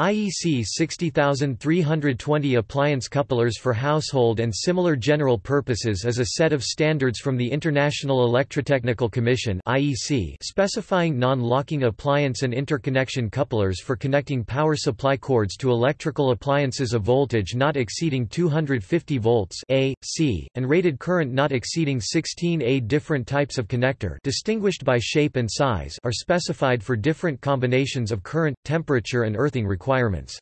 IEC 60320 appliance couplers for household and similar general purposes is a set of standards from the International Electrotechnical Commission (IEC) specifying non-locking appliance and interconnection couplers for connecting power supply cords to electrical appliances of voltage not exceeding 250 volts A, C, and rated current not exceeding 16 A. Different types of connector, distinguished by shape and size, are specified for different combinations of current, temperature and earthing requirements requirements.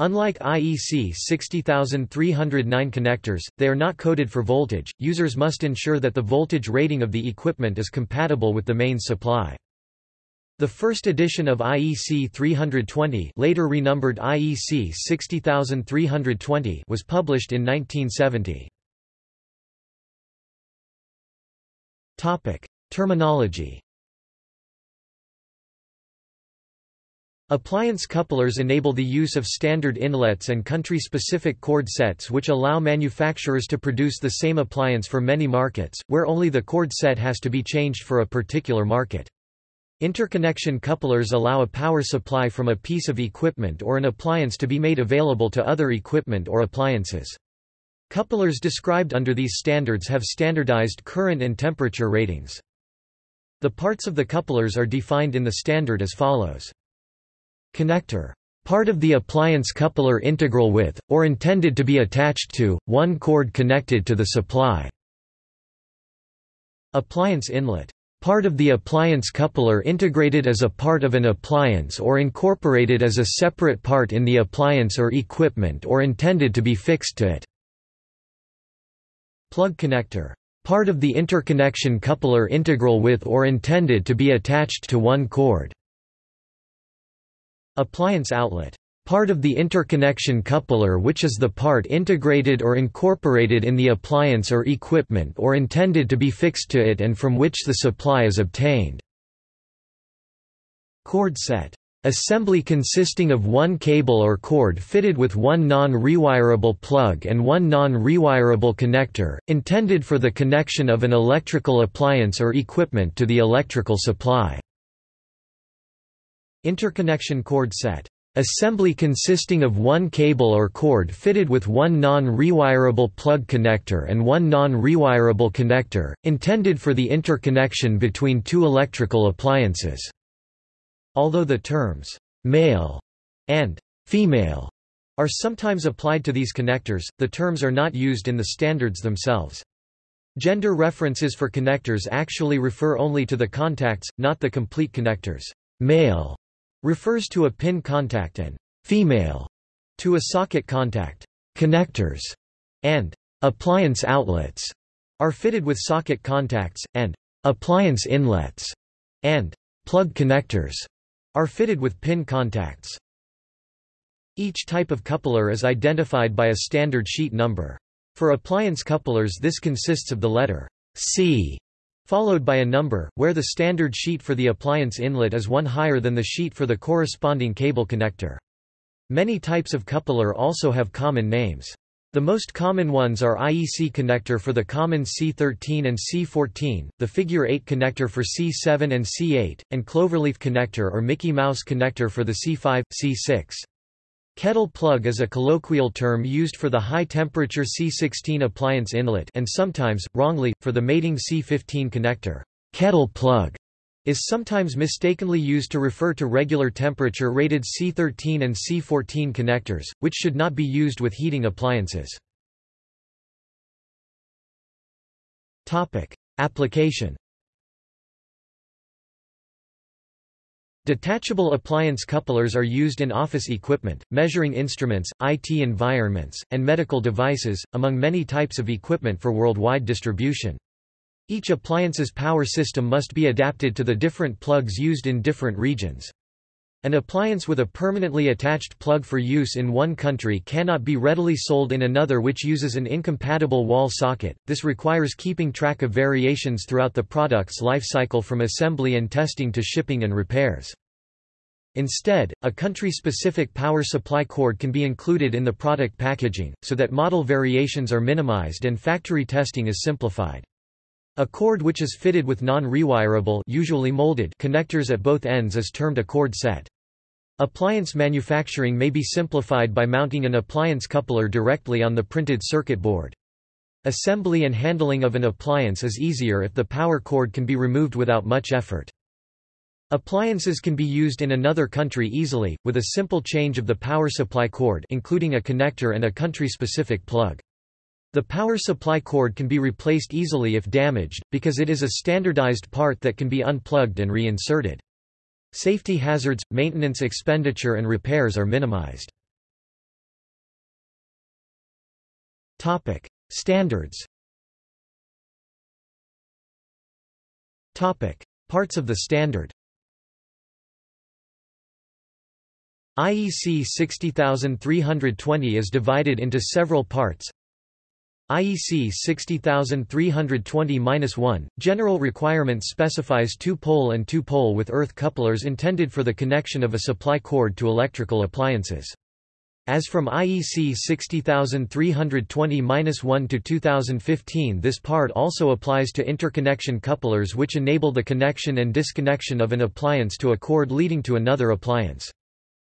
Unlike IEC 60309 connectors, they are not coded for voltage. Users must ensure that the voltage rating of the equipment is compatible with the mains supply. The first edition of IEC 320, later renumbered IEC 60320, was published in 1970. Topic: Terminology Appliance couplers enable the use of standard inlets and country-specific cord sets which allow manufacturers to produce the same appliance for many markets, where only the cord set has to be changed for a particular market. Interconnection couplers allow a power supply from a piece of equipment or an appliance to be made available to other equipment or appliances. Couplers described under these standards have standardized current and temperature ratings. The parts of the couplers are defined in the standard as follows. Connector. Part of the appliance coupler integral with, or intended to be attached to, one cord connected to the supply. Appliance inlet. Part of the appliance coupler integrated as a part of an appliance or incorporated as a separate part in the appliance or equipment or intended to be fixed to it. Plug connector. Part of the interconnection coupler integral with or intended to be attached to one cord. Appliance outlet. Part of the interconnection coupler which is the part integrated or incorporated in the appliance or equipment or intended to be fixed to it and from which the supply is obtained. Cord set. Assembly consisting of one cable or cord fitted with one non-rewirable plug and one non-rewirable connector, intended for the connection of an electrical appliance or equipment to the electrical supply. Interconnection cord set. Assembly consisting of one cable or cord fitted with one non-rewirable plug connector and one non-rewirable connector, intended for the interconnection between two electrical appliances. Although the terms «male» and «female» are sometimes applied to these connectors, the terms are not used in the standards themselves. Gender references for connectors actually refer only to the contacts, not the complete connectors. Male refers to a pin contact and female to a socket contact. Connectors and appliance outlets are fitted with socket contacts, and appliance inlets and plug connectors are fitted with pin contacts. Each type of coupler is identified by a standard sheet number. For appliance couplers this consists of the letter C followed by a number, where the standard sheet for the appliance inlet is one higher than the sheet for the corresponding cable connector. Many types of coupler also have common names. The most common ones are IEC connector for the common C13 and C14, the figure 8 connector for C7 and C8, and cloverleaf connector or Mickey Mouse connector for the C5, C6. Kettle plug is a colloquial term used for the high-temperature C16 appliance inlet and sometimes, wrongly, for the mating C15 connector. Kettle plug is sometimes mistakenly used to refer to regular temperature rated C13 and C14 connectors, which should not be used with heating appliances. Application Detachable appliance couplers are used in office equipment, measuring instruments, IT environments, and medical devices, among many types of equipment for worldwide distribution. Each appliance's power system must be adapted to the different plugs used in different regions. An appliance with a permanently attached plug for use in one country cannot be readily sold in another which uses an incompatible wall socket. This requires keeping track of variations throughout the product's life cycle from assembly and testing to shipping and repairs. Instead, a country-specific power supply cord can be included in the product packaging, so that model variations are minimized and factory testing is simplified. A cord which is fitted with non-rewirable usually molded connectors at both ends is termed a cord set. Appliance manufacturing may be simplified by mounting an appliance coupler directly on the printed circuit board. Assembly and handling of an appliance is easier if the power cord can be removed without much effort. Appliances can be used in another country easily, with a simple change of the power supply cord including a connector and a country-specific plug. The power supply cord can be replaced easily if damaged, because it is a standardized part that can be unplugged and reinserted. Safety hazards, maintenance expenditure and repairs are minimized. Topic: Standards Topic: Parts of the standard IEC 60320 is divided into several parts IEC 60320-1, general requirements specifies two-pole and two-pole with earth couplers intended for the connection of a supply cord to electrical appliances. As from IEC 60320-1 to 2015 this part also applies to interconnection couplers which enable the connection and disconnection of an appliance to a cord leading to another appliance.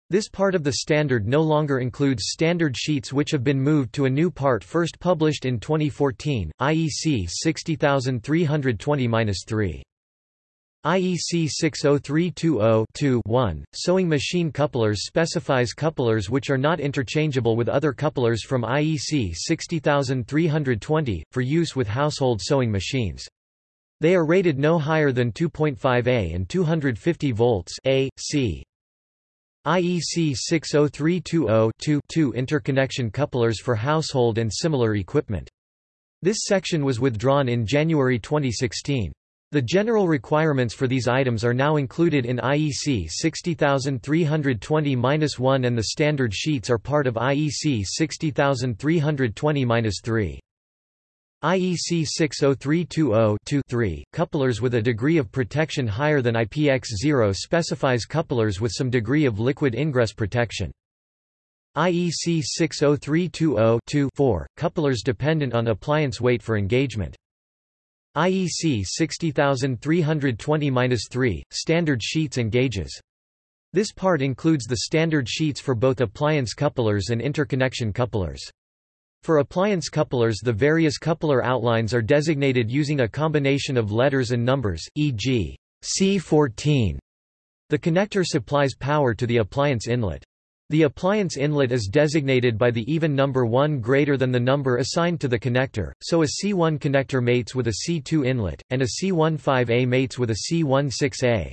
This part of the standard no longer includes standard sheets which have been moved to a new part first published in 2014, IEC 60320-3. IEC 60320-2-1, sewing machine couplers specifies couplers which are not interchangeable with other couplers from IEC 60320, for use with household sewing machines. They are rated no higher than 2.5 A and 250 volts AC. IEC 60320-2 interconnection couplers for household and similar equipment. This section was withdrawn in January 2016. The general requirements for these items are now included in IEC 60320-1 and the standard sheets are part of IEC 60320-3. IEC 60320-2-3, couplers with a degree of protection higher than IPX0 specifies couplers with some degree of liquid ingress protection. IEC 60320-2-4, couplers dependent on appliance weight for engagement. IEC 60320-3, standard sheets and gauges. This part includes the standard sheets for both appliance couplers and interconnection couplers. For appliance couplers the various coupler outlines are designated using a combination of letters and numbers, e.g. C14. The connector supplies power to the appliance inlet. The appliance inlet is designated by the even number 1 greater than the number assigned to the connector, so a C1 connector mates with a C2 inlet, and a C15A mates with a C16A.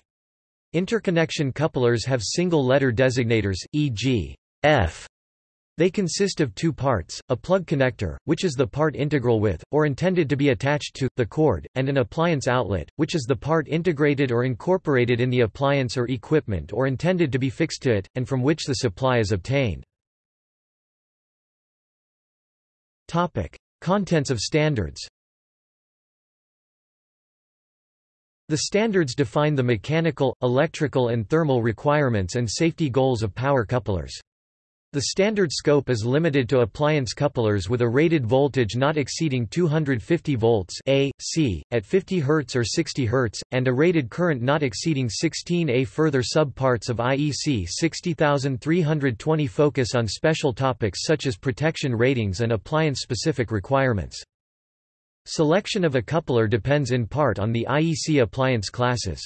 Interconnection couplers have single-letter designators, e.g. F they consist of two parts, a plug connector, which is the part integral with, or intended to be attached to, the cord, and an appliance outlet, which is the part integrated or incorporated in the appliance or equipment or intended to be fixed to it, and from which the supply is obtained. Topic. Contents of standards The standards define the mechanical, electrical and thermal requirements and safety goals of power couplers. The standard scope is limited to appliance couplers with a rated voltage not exceeding 250 volts AC, at 50 Hz or 60 Hz, and a rated current not exceeding 16 A. Further subparts of IEC 60320 focus on special topics such as protection ratings and appliance-specific requirements. Selection of a coupler depends in part on the IEC appliance classes.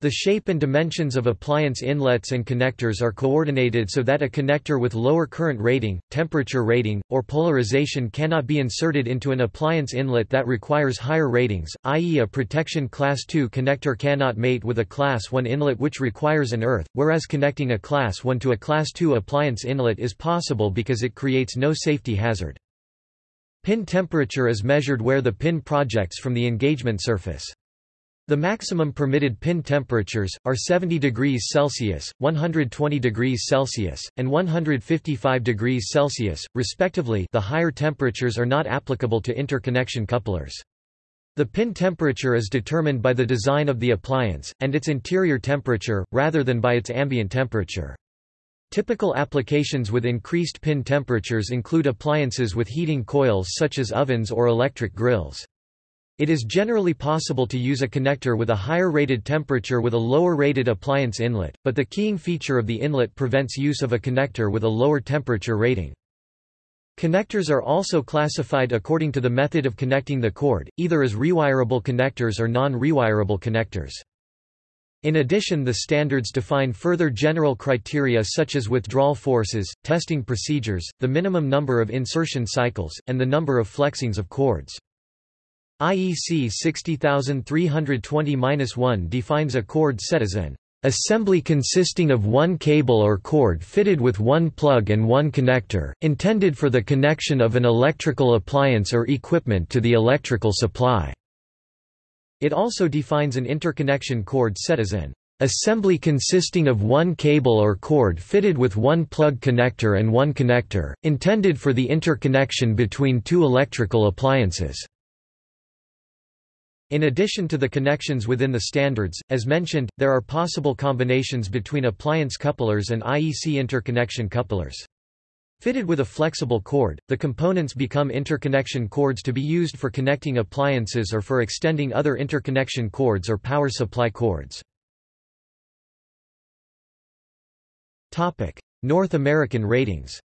The shape and dimensions of appliance inlets and connectors are coordinated so that a connector with lower current rating, temperature rating, or polarization cannot be inserted into an appliance inlet that requires higher ratings, i.e. a protection class 2 connector cannot mate with a class 1 inlet which requires an earth, whereas connecting a class 1 to a class 2 appliance inlet is possible because it creates no safety hazard. Pin temperature is measured where the pin projects from the engagement surface. The maximum permitted pin temperatures, are 70 degrees Celsius, 120 degrees Celsius, and 155 degrees Celsius, respectively the higher temperatures are not applicable to interconnection couplers. The pin temperature is determined by the design of the appliance, and its interior temperature, rather than by its ambient temperature. Typical applications with increased pin temperatures include appliances with heating coils such as ovens or electric grills. It is generally possible to use a connector with a higher rated temperature with a lower rated appliance inlet, but the keying feature of the inlet prevents use of a connector with a lower temperature rating. Connectors are also classified according to the method of connecting the cord, either as rewirable connectors or non-rewirable connectors. In addition the standards define further general criteria such as withdrawal forces, testing procedures, the minimum number of insertion cycles, and the number of flexings of cords. IEC 60320-1 defines a cord set as an assembly consisting of one cable or cord fitted with one plug and one connector, intended for the connection of an electrical appliance or equipment to the electrical supply. It also defines an interconnection cord set as an assembly consisting of one cable or cord fitted with one plug connector and one connector, intended for the interconnection between two electrical appliances. In addition to the connections within the standards, as mentioned, there are possible combinations between appliance couplers and IEC interconnection couplers. Fitted with a flexible cord, the components become interconnection cords to be used for connecting appliances or for extending other interconnection cords or power supply cords. North American ratings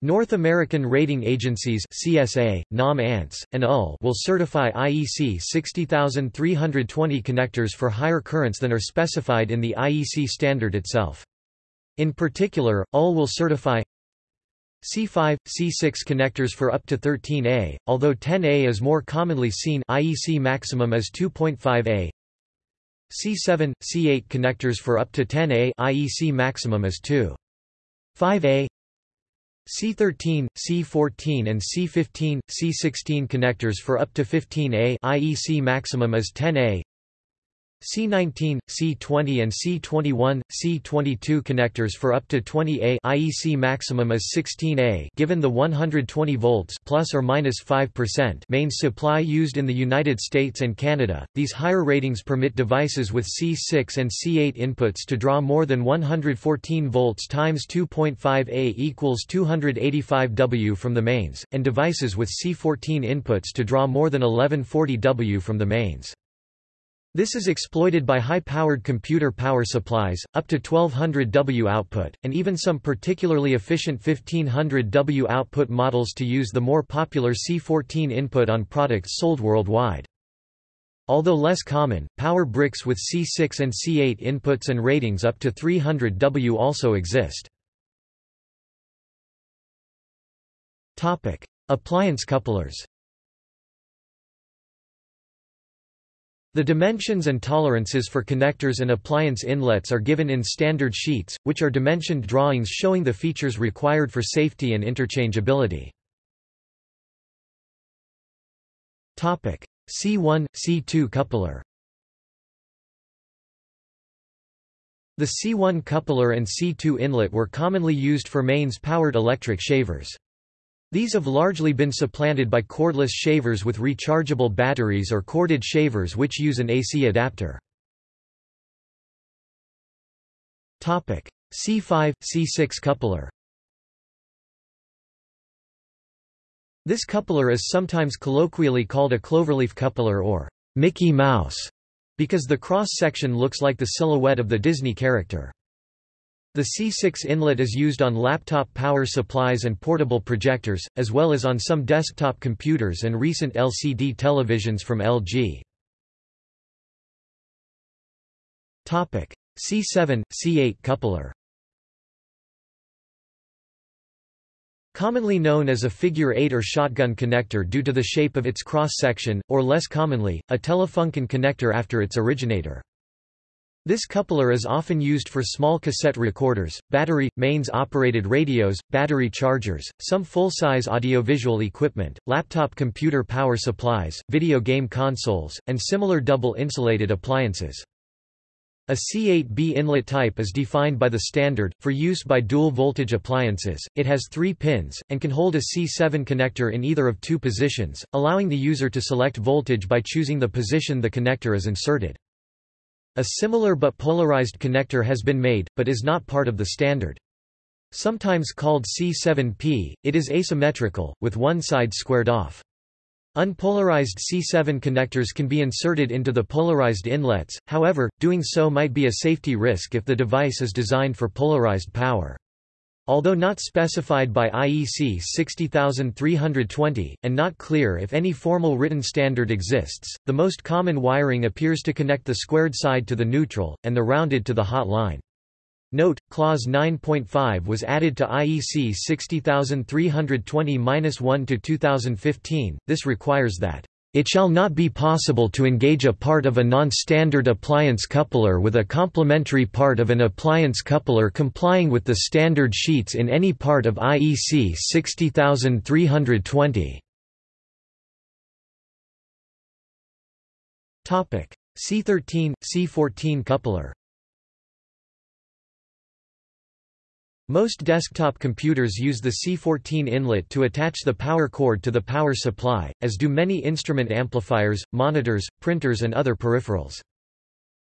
North American rating agencies CSA, NOM-ANCE, and UL will certify IEC 60320 connectors for higher currents than are specified in the IEC standard itself. In particular, UL will certify C5, C6 connectors for up to 13A, although 10A is more commonly seen IEC maximum as 2.5A. C7, C8 connectors for up to 10A IEC maximum is 2. 5A. C13, C14 and C15, C16 connectors for up to 15A IEC maximum is 10A. C19, C20 and C21, C22 connectors for up to 20A IEC maximum is 16A given the 120 volts plus or minus 5% mains supply used in the United States and Canada. These higher ratings permit devices with C6 and C8 inputs to draw more than 114 volts times 2.5A equals 285 W from the mains, and devices with C14 inputs to draw more than 1140 W from the mains. This is exploited by high-powered computer power supplies, up to 1200 W output, and even some particularly efficient 1500 W output models to use the more popular C14 input on products sold worldwide. Although less common, power bricks with C6 and C8 inputs and ratings up to 300 W also exist. Appliance couplers The dimensions and tolerances for connectors and appliance inlets are given in standard sheets, which are dimensioned drawings showing the features required for safety and interchangeability. C1, C2 coupler The C1 coupler and C2 inlet were commonly used for mains-powered electric shavers. These have largely been supplanted by cordless shavers with rechargeable batteries or corded shavers which use an AC adapter. C5, C6 coupler This coupler is sometimes colloquially called a cloverleaf coupler or Mickey Mouse because the cross-section looks like the silhouette of the Disney character. The C6 inlet is used on laptop power supplies and portable projectors, as well as on some desktop computers and recent LCD televisions from LG. C7, C8 coupler Commonly known as a figure 8 or shotgun connector due to the shape of its cross-section, or less commonly, a Telefunken connector after its originator. This coupler is often used for small cassette recorders, battery, mains-operated radios, battery chargers, some full-size audiovisual equipment, laptop computer power supplies, video game consoles, and similar double-insulated appliances. A C8B inlet type is defined by the standard, for use by dual-voltage appliances, it has three pins, and can hold a C7 connector in either of two positions, allowing the user to select voltage by choosing the position the connector is inserted. A similar but polarized connector has been made, but is not part of the standard. Sometimes called C7P, it is asymmetrical, with one side squared off. Unpolarized C7 connectors can be inserted into the polarized inlets, however, doing so might be a safety risk if the device is designed for polarized power. Although not specified by IEC 60320, and not clear if any formal written standard exists, the most common wiring appears to connect the squared side to the neutral, and the rounded to the hot line. Note, Clause 9.5 was added to IEC 60320-1 to 2015. This requires that it shall not be possible to engage a part of a non-standard appliance coupler with a complementary part of an appliance coupler complying with the standard sheets in any part of IEC 60320. Topic: C13 C14 coupler. Most desktop computers use the C14 inlet to attach the power cord to the power supply, as do many instrument amplifiers, monitors, printers and other peripherals.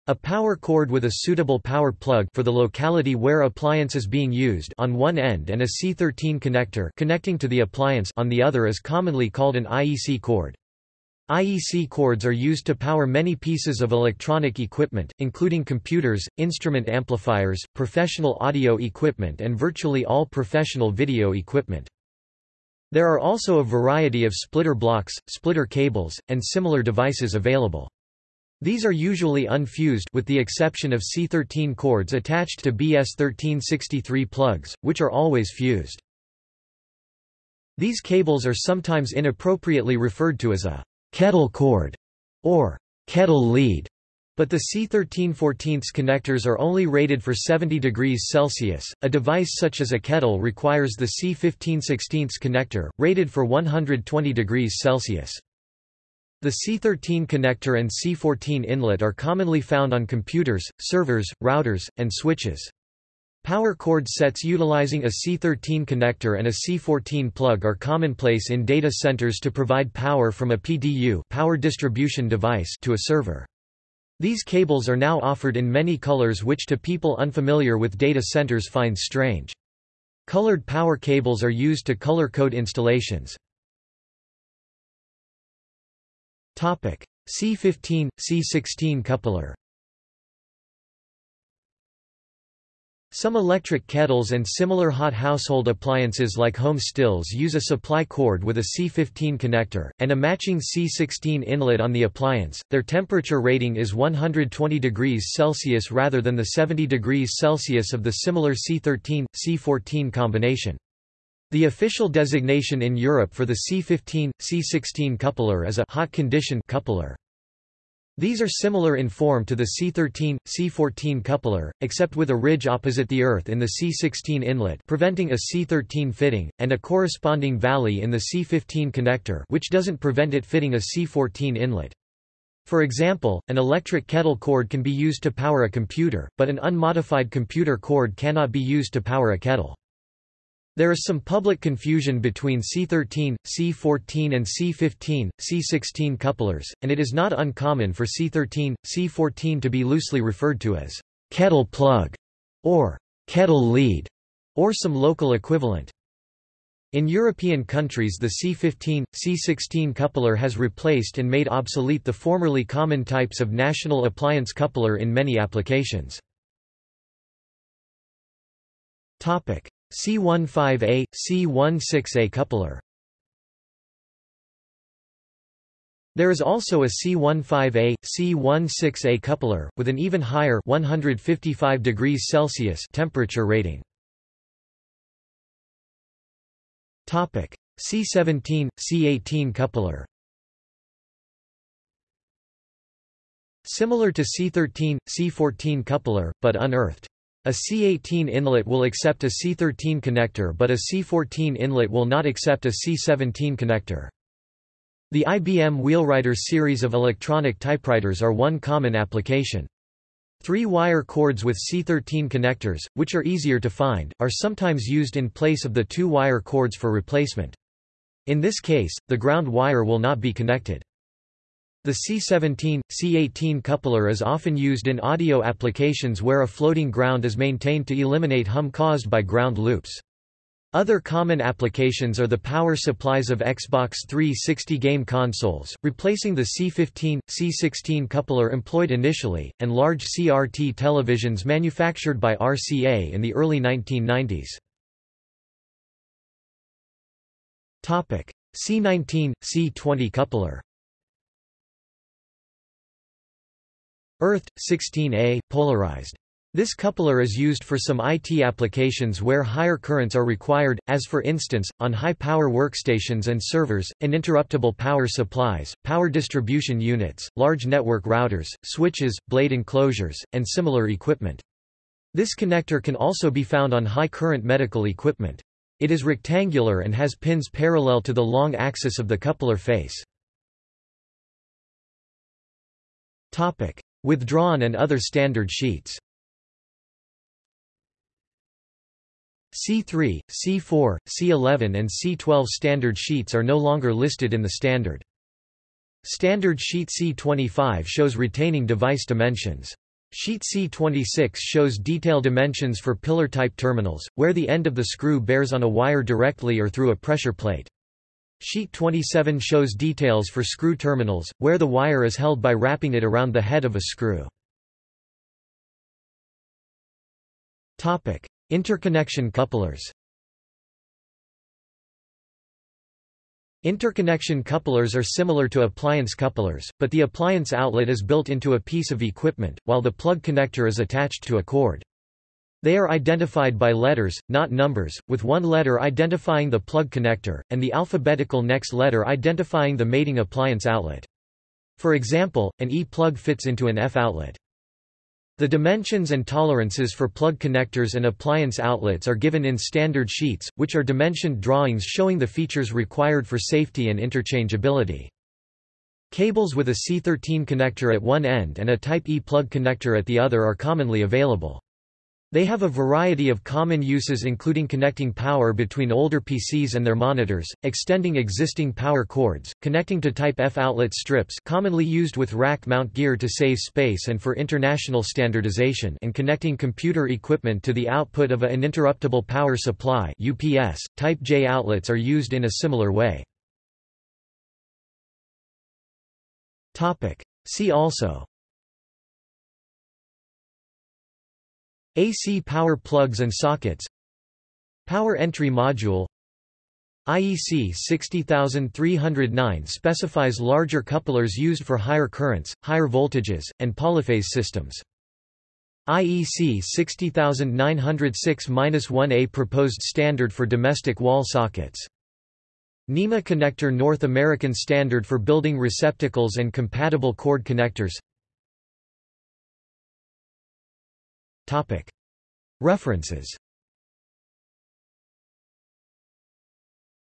A power cord with a suitable power plug for the locality where appliance is being used on one end and a C13 connector connecting to the appliance on the other is commonly called an IEC cord. IEC cords are used to power many pieces of electronic equipment, including computers, instrument amplifiers, professional audio equipment and virtually all professional video equipment. There are also a variety of splitter blocks, splitter cables, and similar devices available. These are usually unfused with the exception of C13 cords attached to BS1363 plugs, which are always fused. These cables are sometimes inappropriately referred to as a kettle cord, or kettle lead, but the C1314 connectors are only rated for 70 degrees Celsius. A device such as a kettle requires the C1516 connector, rated for 120 degrees Celsius. The C13 connector and C14 inlet are commonly found on computers, servers, routers, and switches. Power cord sets utilizing a C13 connector and a C14 plug are commonplace in data centers to provide power from a PDU power distribution device to a server. These cables are now offered in many colors which to people unfamiliar with data centers find strange. Colored power cables are used to color code installations. C15, C16 coupler Some electric kettles and similar hot household appliances like home stills use a supply cord with a C15 connector, and a matching C16 inlet on the appliance. Their temperature rating is 120 degrees Celsius rather than the 70 degrees Celsius of the similar C13, C14 combination. The official designation in Europe for the C15, C16 coupler is a hot condition coupler. These are similar in form to the C13, C14 coupler, except with a ridge opposite the earth in the C16 inlet preventing a C13 fitting, and a corresponding valley in the C15 connector which doesn't prevent it fitting a C14 inlet. For example, an electric kettle cord can be used to power a computer, but an unmodified computer cord cannot be used to power a kettle. There is some public confusion between C13, C14 and C15, C16 couplers, and it is not uncommon for C13, C14 to be loosely referred to as kettle plug or kettle lead, or some local equivalent. In European countries the C15, C16 coupler has replaced and made obsolete the formerly common types of national appliance coupler in many applications. C15A, C16A coupler There is also a C15A, C16A coupler, with an even higher 155 degrees Celsius temperature rating. C17, C18 coupler Similar to C13, C14 coupler, but unearthed. A C18 inlet will accept a C13 connector but a C14 inlet will not accept a C17 connector. The IBM Wheelwriter series of electronic typewriters are one common application. Three-wire cords with C13 connectors, which are easier to find, are sometimes used in place of the two-wire cords for replacement. In this case, the ground wire will not be connected. The C17, C18 coupler is often used in audio applications where a floating ground is maintained to eliminate hum caused by ground loops. Other common applications are the power supplies of Xbox 360 game consoles, replacing the C15, C16 coupler employed initially, and large CRT televisions manufactured by RCA in the early 1990s. C19, C20 coupler Earth, 16A, polarized. This coupler is used for some IT applications where higher currents are required, as for instance, on high-power workstations and servers, uninterruptible power supplies, power distribution units, large network routers, switches, blade enclosures, and similar equipment. This connector can also be found on high-current medical equipment. It is rectangular and has pins parallel to the long axis of the coupler face. Withdrawn and other standard sheets C3, C4, C11 and C12 standard sheets are no longer listed in the standard. Standard sheet C25 shows retaining device dimensions. Sheet C26 shows detail dimensions for pillar-type terminals, where the end of the screw bears on a wire directly or through a pressure plate. Sheet 27 shows details for screw terminals, where the wire is held by wrapping it around the head of a screw. Interconnection couplers Interconnection couplers are similar to appliance couplers, but the appliance outlet is built into a piece of equipment, while the plug connector is attached to a cord. They are identified by letters, not numbers, with one letter identifying the plug connector, and the alphabetical next letter identifying the mating appliance outlet. For example, an E plug fits into an F outlet. The dimensions and tolerances for plug connectors and appliance outlets are given in standard sheets, which are dimensioned drawings showing the features required for safety and interchangeability. Cables with a C13 connector at one end and a Type E plug connector at the other are commonly available. They have a variety of common uses including connecting power between older PCs and their monitors, extending existing power cords, connecting to Type F outlet strips commonly used with rack mount gear to save space and for international standardization and connecting computer equipment to the output of a uninterruptible power supply UPS. Type J outlets are used in a similar way. See also AC power plugs and sockets Power entry module IEC 60309 specifies larger couplers used for higher currents, higher voltages, and polyphase systems. IEC 60906-1A proposed standard for domestic wall sockets. NEMA connector North American standard for building receptacles and compatible cord connectors References.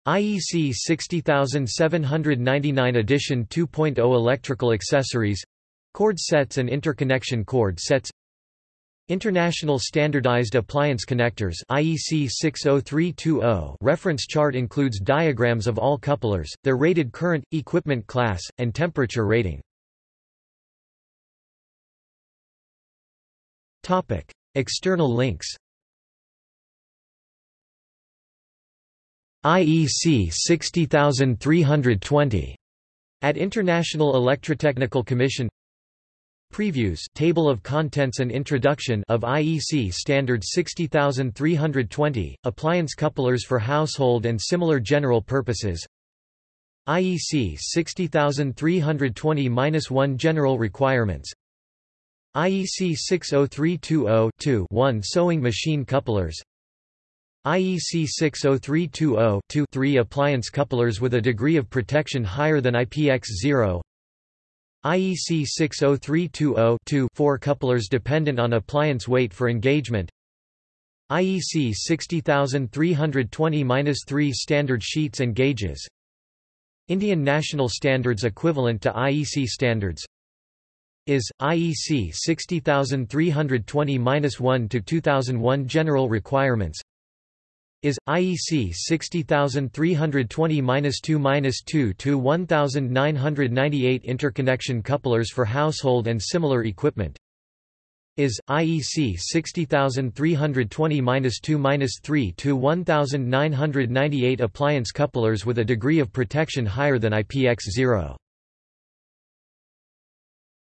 IEC 60799 edition 2.0 Electrical accessories cord sets and interconnection cord sets. International Standardized Appliance Connectors IEC 60320 reference chart includes diagrams of all couplers, their rated current, equipment class, and temperature rating. Topic: External links IEC 60320 at International Electrotechnical Commission. Previews table of contents and introduction of IEC standard 60320 appliance couplers for household and similar general purposes. IEC 60320-1 general requirements IEC 60320-2-1 sewing machine couplers. IEC 60320-2-3 appliance couplers with a degree of protection higher than IPX0 IEC 60320-2 4 couplers dependent on appliance weight for engagement. IEC 60320-3 standard sheets and gauges. Indian National Standards equivalent to IEC standards is IEC 60320-1 to 2001 general requirements is IEC 60320-2-2 to 1998 interconnection couplers for household and similar equipment is IEC 60320-2-3 to 1998 appliance couplers with a degree of protection higher than IPX0